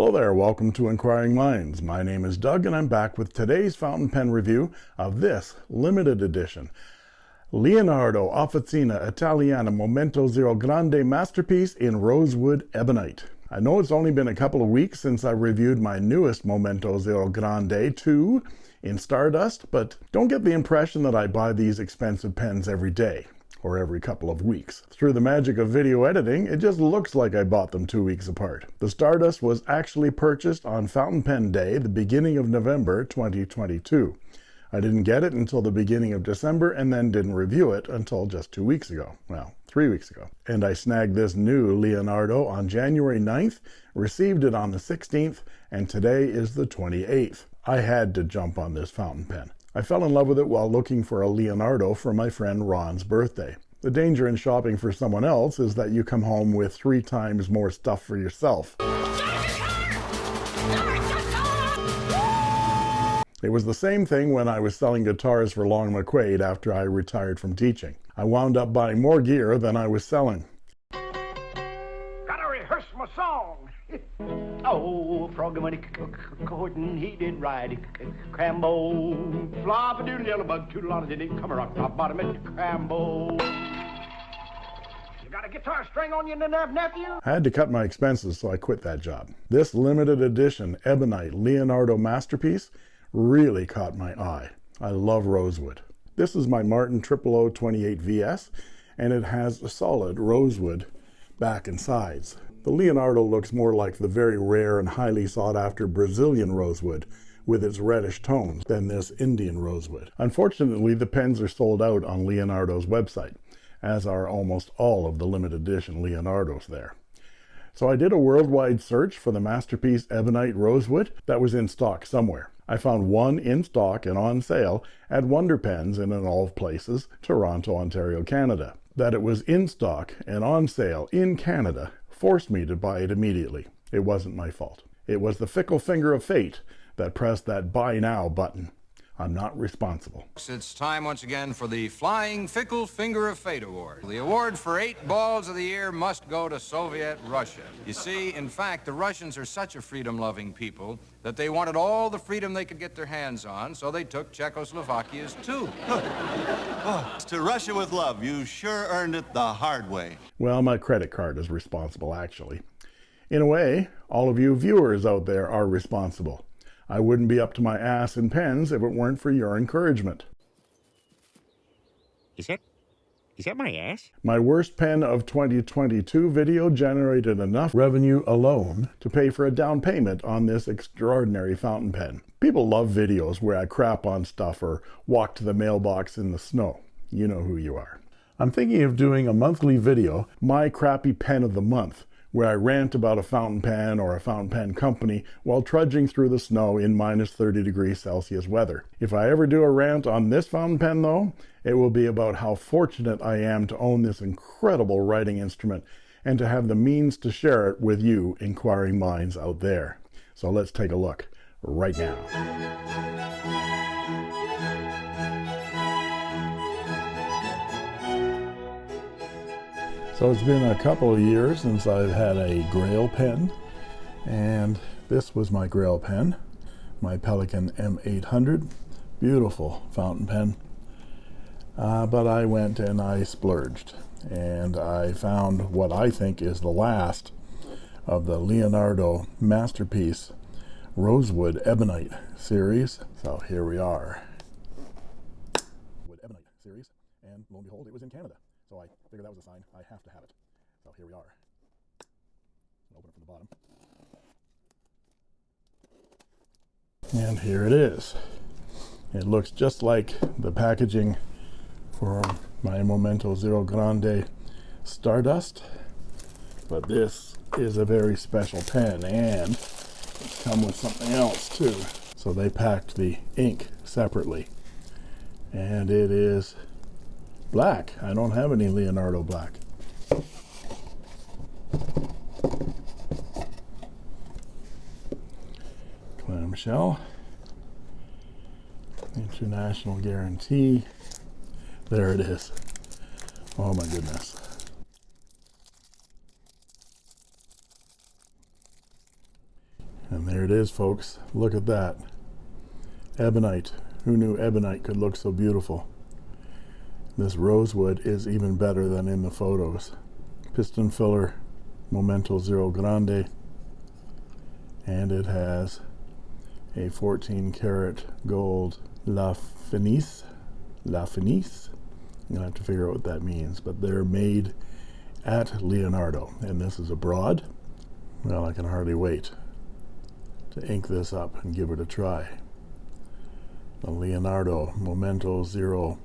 Hello there, welcome to Inquiring Minds. My name is Doug and I'm back with today's fountain pen review of this limited edition Leonardo Officina Italiana Momento Zero Grande Masterpiece in Rosewood Ebonite. I know it's only been a couple of weeks since I reviewed my newest Momento Zero Grande 2 in Stardust, but don't get the impression that I buy these expensive pens every day or every couple of weeks. Through the magic of video editing, it just looks like I bought them two weeks apart. The Stardust was actually purchased on Fountain Pen Day, the beginning of November 2022. I didn't get it until the beginning of December and then didn't review it until just two weeks ago. Well, three weeks ago. And I snagged this new Leonardo on January 9th, received it on the 16th, and today is the 28th. I had to jump on this fountain pen. I fell in love with it while looking for a Leonardo for my friend Ron's birthday. The danger in shopping for someone else is that you come home with three times more stuff for yourself. It was the same thing when I was selling guitars for Long McQuade after I retired from teaching. I wound up buying more gear than I was selling. Gotta rehearse my song. oh, froggy Gordon, he did ride Crambo. Flop a doodle yellow bug, on it, didn't come around top bottom at Crambo. You got a guitar string on you, nephew? I had to cut my expenses, so I quit that job. This limited edition Ebonite Leonardo masterpiece really caught my eye. I love rosewood. This is my Martin 0028 VS, and it has a solid rosewood back and sides. The Leonardo looks more like the very rare and highly sought after Brazilian rosewood with its reddish tones than this Indian rosewood. Unfortunately, the pens are sold out on Leonardo's website, as are almost all of the limited edition Leonardos there. So I did a worldwide search for the Masterpiece Ebonite Rosewood that was in stock somewhere. I found one in stock and on sale at Wonder Pens in an all places, Toronto, Ontario, Canada. That it was in stock and on sale in Canada forced me to buy it immediately. It wasn't my fault. It was the fickle finger of fate that pressed that buy now button. I'm not responsible. It's time once again for the Flying Fickle Finger of Fate Award. The award for eight balls of the year must go to Soviet Russia. You see, in fact, the Russians are such a freedom-loving people that they wanted all the freedom they could get their hands on, so they took Czechoslovakia's too. oh, to Russia with love, you sure earned it the hard way. Well, my credit card is responsible, actually. In a way, all of you viewers out there are responsible. I wouldn't be up to my ass in pens if it weren't for your encouragement. Is that, is that my ass? My worst pen of 2022 video generated enough revenue alone to pay for a down payment on this extraordinary fountain pen. People love videos where I crap on stuff or walk to the mailbox in the snow. You know who you are. I'm thinking of doing a monthly video, My Crappy Pen of the Month, where I rant about a fountain pen or a fountain pen company while trudging through the snow in minus 30 degrees Celsius weather. If I ever do a rant on this fountain pen though, it will be about how fortunate I am to own this incredible writing instrument and to have the means to share it with you inquiring minds out there. So let's take a look right now. So it's been a couple of years since I've had a Grail pen and this was my Grail pen, my Pelikan M800, beautiful fountain pen. Uh, but I went and I splurged and I found what I think is the last of the Leonardo Masterpiece Rosewood Ebonite series. So here we are. Ebonite series and lo and behold it was in Canada. Figured that was a sign I have to have it. So here we are. Open it from the bottom. And here it is. It looks just like the packaging for my Momento Zero Grande Stardust. But this is a very special pen and it's come with something else too. So they packed the ink separately. And it is black. I don't have any Leonardo black. Clamshell. International guarantee. There it is. Oh my goodness. And there it is, folks. Look at that. Ebonite. Who knew ebonite could look so beautiful? This rosewood is even better than in the photos. Piston filler Momento Zero Grande and it has a 14 karat gold La Fenice La Fenice I'm gonna have to figure out what that means but they're made at Leonardo and this is abroad. well I can hardly wait to ink this up and give it a try the Leonardo Momento Zero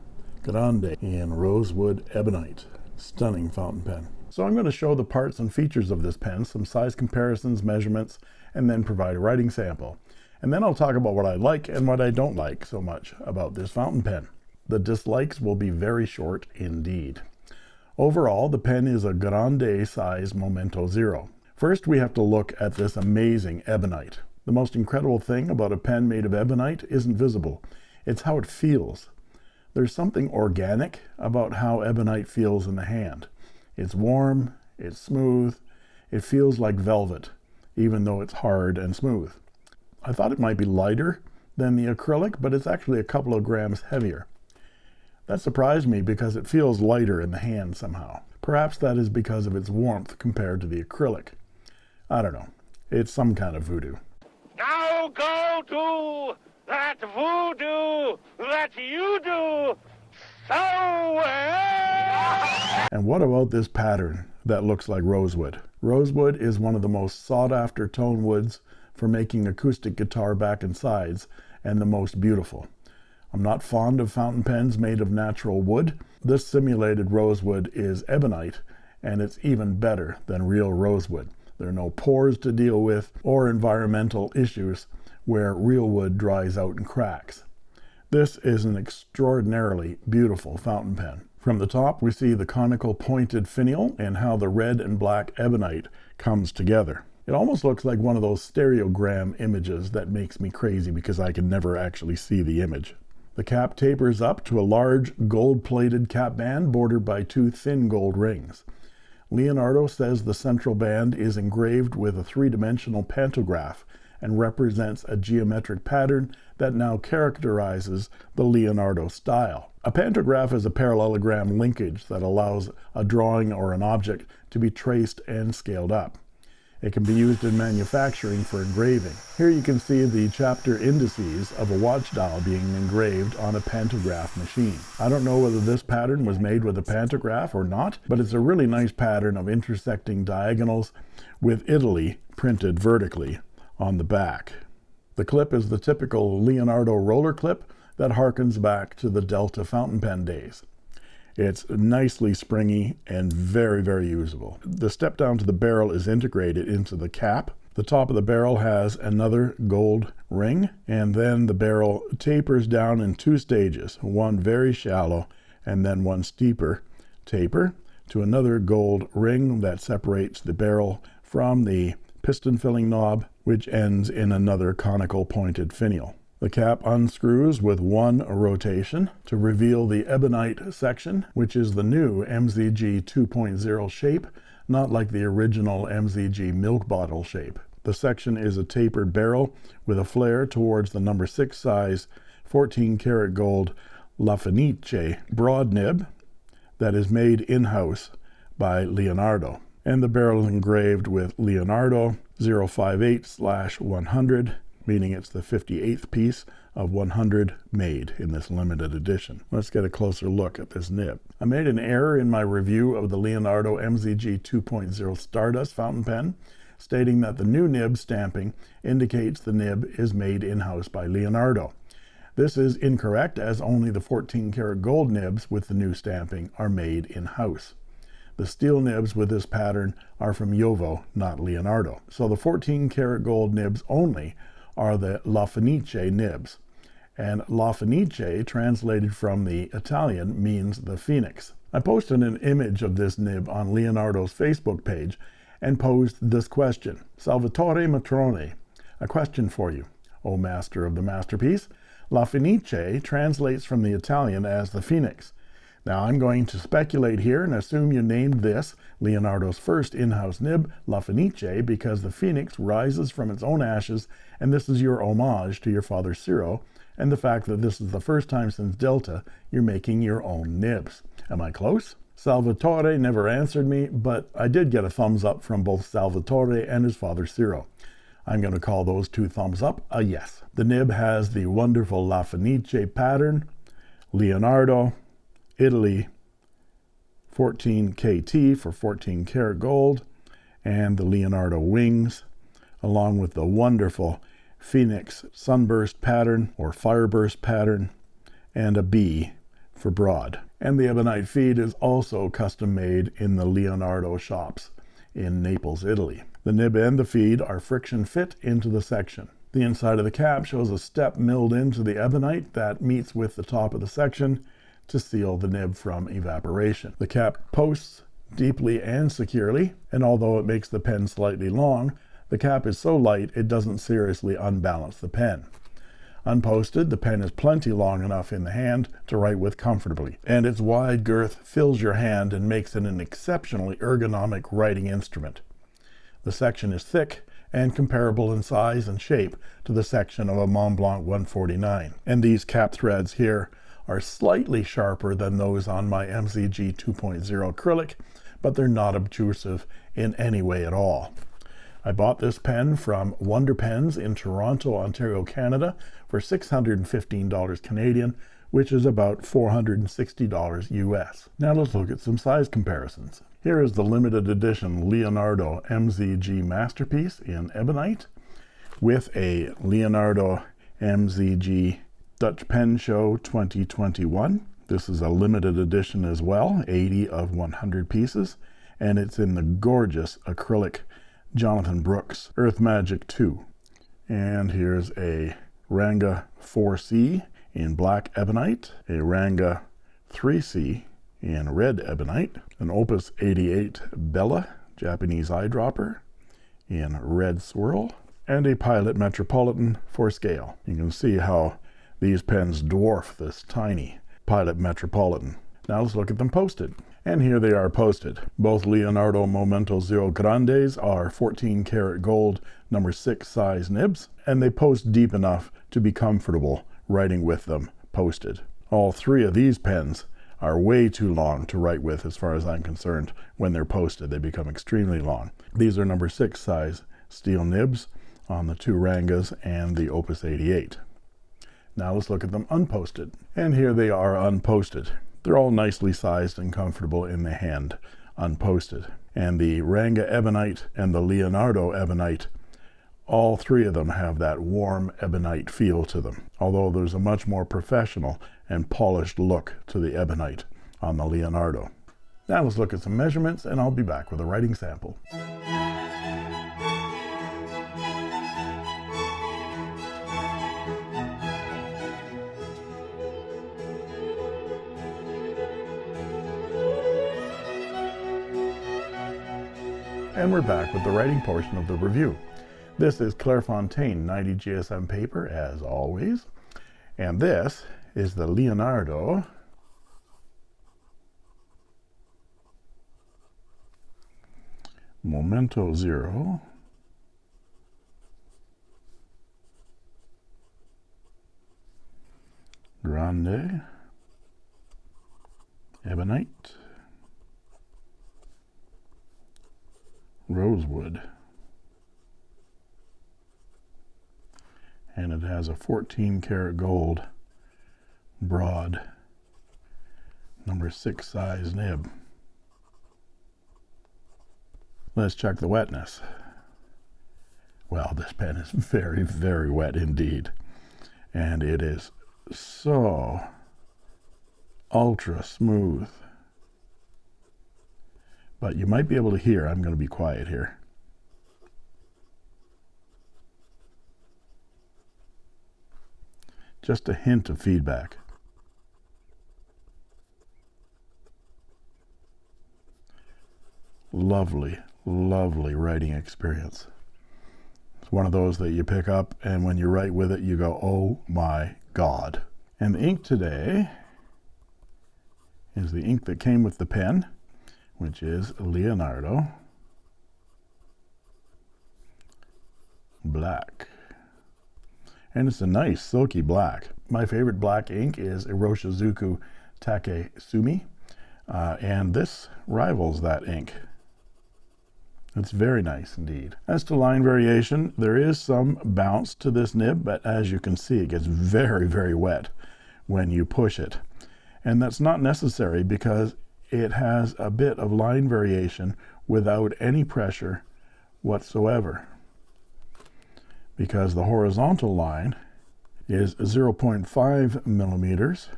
Grande in rosewood ebonite stunning fountain pen. So I'm going to show the parts and features of this pen some size comparisons measurements and then provide a writing sample. And then I'll talk about what I like and what I don't like so much about this fountain pen. The dislikes will be very short indeed. Overall the pen is a grande size Momento Zero. First we have to look at this amazing ebonite. The most incredible thing about a pen made of ebonite isn't visible. It's how it feels there's something organic about how ebonite feels in the hand. It's warm it's smooth it feels like velvet even though it's hard and smooth. I thought it might be lighter than the acrylic but it's actually a couple of grams heavier. That surprised me because it feels lighter in the hand somehow. Perhaps that is because of its warmth compared to the acrylic. I don't know. It's some kind of voodoo. Now go to that voodoo that you do so well. And what about this pattern that looks like rosewood? Rosewood is one of the most sought after tone woods for making acoustic guitar back and sides and the most beautiful. I'm not fond of fountain pens made of natural wood. This simulated rosewood is ebonite and it's even better than real rosewood. There are no pores to deal with or environmental issues where real wood dries out and cracks. This is an extraordinarily beautiful fountain pen. From the top we see the conical pointed finial and how the red and black ebonite comes together. It almost looks like one of those stereogram images that makes me crazy because I can never actually see the image. The cap tapers up to a large gold-plated cap band bordered by two thin gold rings. Leonardo says the central band is engraved with a three-dimensional pantograph and represents a geometric pattern that now characterizes the Leonardo style. A pantograph is a parallelogram linkage that allows a drawing or an object to be traced and scaled up. It can be used in manufacturing for engraving. Here you can see the chapter indices of a watch dial being engraved on a pantograph machine. I don't know whether this pattern was made with a pantograph or not, but it's a really nice pattern of intersecting diagonals with Italy printed vertically on the back. The clip is the typical Leonardo roller clip that harkens back to the Delta fountain pen days. It's nicely springy and very, very usable. The step down to the barrel is integrated into the cap. The top of the barrel has another gold ring, and then the barrel tapers down in two stages, one very shallow and then one steeper taper to another gold ring that separates the barrel from the piston filling knob which ends in another conical pointed finial. The cap unscrews with one rotation to reveal the ebonite section, which is the new MZG 2.0 shape, not like the original MZG milk bottle shape. The section is a tapered barrel with a flare towards the number 6 size 14 karat gold La Fenice broad nib that is made in-house by Leonardo. And the barrel is engraved with Leonardo 058 slash 100 meaning it's the 58th piece of 100 made in this limited edition. Let's get a closer look at this nib. I made an error in my review of the Leonardo MZG 2.0 Stardust fountain pen, stating that the new nib stamping indicates the nib is made in-house by Leonardo. This is incorrect as only the 14 karat gold nibs with the new stamping are made in-house. The steel nibs with this pattern are from JoWo, not Leonardo. So the 14 karat gold nibs only are the La Fenice nibs. And La Fenice, translated from the Italian, means the phoenix. I posted an image of this nib on Leonardo's Facebook page and posed this question. Salvatore Matrone, a question for you, O master of the masterpiece. La Fenice translates from the Italian as the phoenix. Now I'm going to speculate here and assume you named this Leonardo's first in-house nib La Fenice because the phoenix rises from its own ashes and this is your homage to your father Ciro and the fact that this is the first time since Delta you're making your own nibs. Am I close? Salvatore never answered me, but I did get a thumbs up from both Salvatore and his father Ciro. I'm going to call those two thumbs up a yes. The nib has the wonderful La Fenice pattern, Leonardo, Italy, 14 KT for 14 karat gold, and the Leonardo wings, along with the wonderful Phoenix sunburst pattern or fireburst pattern, and a B for broad. And the ebonite feed is also custom made in the Leonardo shops in Naples, Italy. The nib and the feed are friction fit into the section. The inside of the cap shows a step milled into the ebonite that meets with the top of the section to seal the nib from evaporation. The cap posts deeply and securely, and although it makes the pen slightly long, the cap is so light it doesn't seriously unbalance the pen. Unposted, the pen is plenty long enough in the hand to write with comfortably, and its wide girth fills your hand and makes it an exceptionally ergonomic writing instrument. The section is thick and comparable in size and shape to the section of a Montblanc 149, and these cap threads here are slightly sharper than those on my MZG 2.0 acrylic, but they're not obtrusive in any way at all. I bought this pen from Wonder Pens in Toronto, Ontario, Canada for $615 Canadian, which is about $460 US. Now let's look at some size comparisons. Here is the limited edition Leonardo MZG Masterpiece in Ebonite with a Leonardo MZG Dutch Pen Show 2021. This is a limited edition as well, 80 of 100 pieces, and it's in the gorgeous acrylic Jonathan Brooks Earth Magic 2. And here's a Ranga 4C in black ebonite, a Ranga 3C in red ebonite, an Opus 88 Bella Japanese eyedropper in red swirl, and a Pilot Metropolitan for scale. You can see how these pens dwarf this tiny Pilot Metropolitan. Now let's look at them posted. And here they are posted. Both Leonardo Momento Zero Grandes are 14 karat gold number 6 size nibs, and they post deep enough to be comfortable writing with them posted. All three of these pens are way too long to write with as far as I'm concerned. When they're posted, they become extremely long. These are number 6 size steel nibs on the two Rangas and the Opus 88. Now let's look at them unposted. And here they are unposted. They're all nicely sized and comfortable in the hand, unposted. And the Ranga Ebonite and the Leonardo Ebonite, all three of them have that warm ebonite feel to them, although there's a much more professional and polished look to the ebonite on the Leonardo. Now let's look at some measurements and I'll be back with a writing sample. And we're back with the writing portion of the review. This is Clairefontaine 90 GSM paper, as always, and this is the Leonardo Momento Zero. Grande Ebonite rosewood. And it has a 14 karat gold broad number six size nib. Let's check the wetness. Well, this pen is very, very wet indeed. And it is so ultra smooth but you might be able to hear. I'm going to be quiet here. Just a hint of feedback. Lovely, lovely writing experience. It's one of those that you pick up and when you write with it, you go, oh my God. And the ink today is the ink that came with the pen, which is Leonardo Black. And it's a nice silky black. My favorite black ink is Iroshizuku Takesumi, uh, and this rivals that ink. It's very nice indeed. As to line variation, there is some bounce to this nib, but as you can see, it gets very, very wet when you push it. And that's not necessary because it has a bit of line variation without any pressure whatsoever. Because the horizontal line is 0.5 millimeters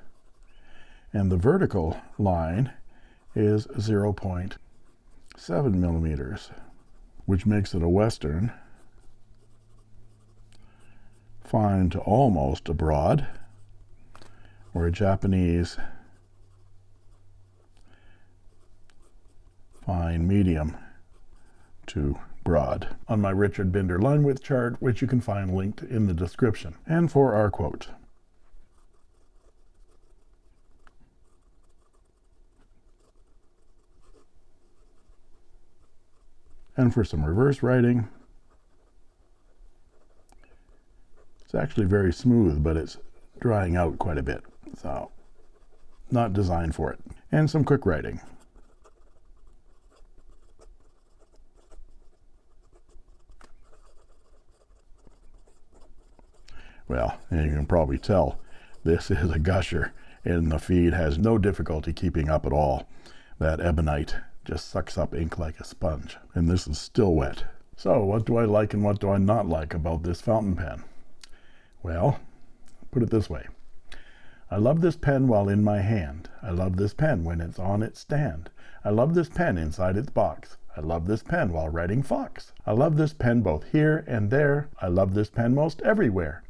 and the vertical line is 0.7 millimeters which makes it a western fine to almost a broad or a Japanese fine medium to broad on my Richard Binder line width chart which you can find linked in the description. And for our quote. And for some reverse writing it's actually very smooth but it's drying out quite a bit. So not designed for it. And some quick writing well and you can probably tell this is a gusher and the feed has no difficulty keeping up at all. That ebonite just sucks up ink like a sponge and this is still wet. So what do I like and what do I not like about this fountain pen? Well put it this way. I love this pen while in my hand. I love this pen when it's on its stand. I love this pen inside its box. I love this pen while writing Fox. I love this pen both here and there. I love this pen most everywhere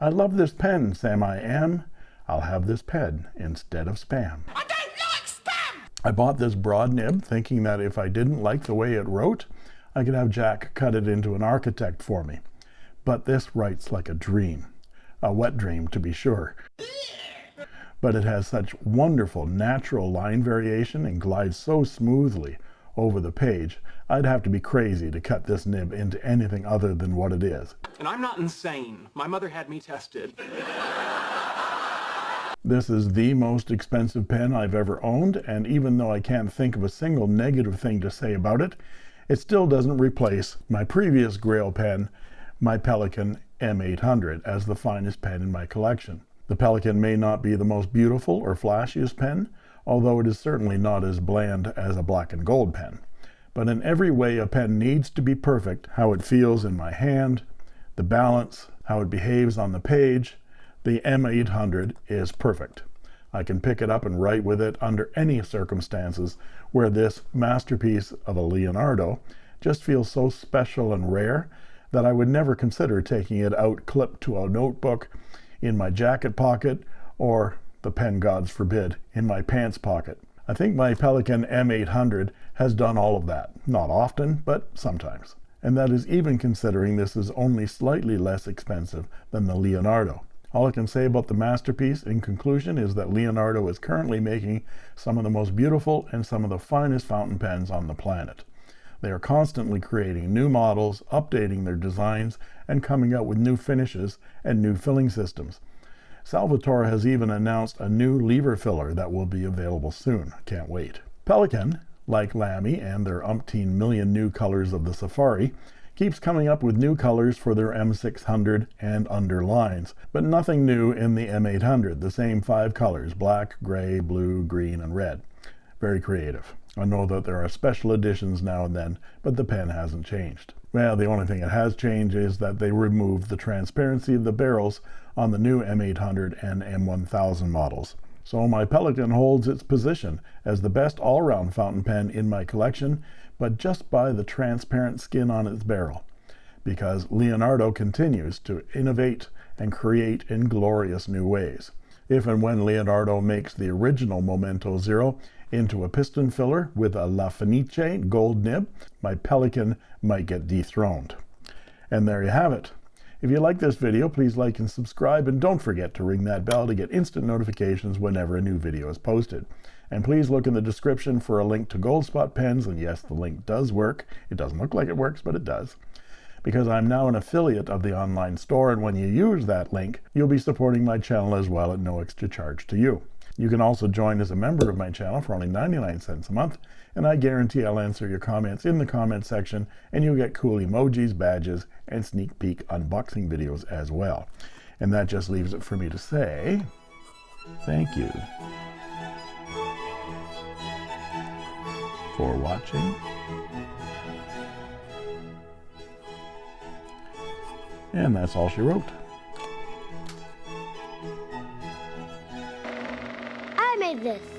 I love this pen Sam I am I'll have this pen instead of spam I don't like spam! I bought this broad nib thinking that if I didn't like the way it wrote, I could have Jack cut it into an architect for me. But this writes like a dream. A wet dream, to be sure. But it has such wonderful natural line variation and glides so smoothly over the page, I'd have to be crazy to cut this nib into anything other than what it is. And I'm not insane. My mother had me tested. This is the most expensive pen I've ever owned, and even though I can't think of a single negative thing to say about it, it still doesn't replace my previous Grail pen, my Pelikan M800, as the finest pen in my collection. The Pelikan may not be the most beautiful or flashiest pen, although it is certainly not as bland as a black and gold pen. But in every way a pen needs to be perfect, how it feels in my hand, the balance, how it behaves on the page, the M800 is perfect. I can pick it up and write with it under any circumstances where this masterpiece of a Leonardo just feels so special and rare that I would never consider taking it out clipped to a notebook in my jacket pocket or the pen gods forbid in my pants pocket. I think my Pelikan M800 has done all of that. Not often, but sometimes. And that is even considering this is only slightly less expensive than the Leonardo. All I can say about the masterpiece in conclusion is that Leonardo is currently making some of the most beautiful and some of the finest fountain pens on the planet. They are constantly creating new models, updating their designs, and coming out with new finishes and new filling systems. Salvatore has even announced a new lever filler that will be available soon. Can't wait. Pelikan, like Lamy and their umpteen million new colors of the Safari, keeps coming up with new colors for their M600 and under lines, but nothing new in the M800, the same five colors, black, gray, blue, green, and red. Very creative. I know that there are special editions now and then, but the pen hasn't changed. Well, the only thing that has changed is that they removed the transparency of the barrels on the new M800 and M1000 models. So my Pelikan holds its position as the best all-round fountain pen in my collection but just by the transparent skin on its barrel because Leonardo continues to innovate and create in glorious new ways. If and when Leonardo makes the original Momento Zero into a piston filler with a La Fenice gold nib, my Pelikan might get dethroned. And there you have it. If you like this video, please like and subscribe, and don't forget to ring that bell to get instant notifications whenever a new video is posted. And please look in the description for a link to Goldspot pens, and yes, the link does work. It doesn't look like it works, but it does. Because I'm now an affiliate of the online store, and when you use that link, you'll be supporting my channel as well at no extra charge to you. You can also join as a member of my channel for only 99 cents a month, and I guarantee I'll answer your comments in the comment section, and you'll get cool emojis, badges, and sneak peek unboxing videos as well. And that just leaves it for me to say thank you for watching. And that's all she wrote. made this?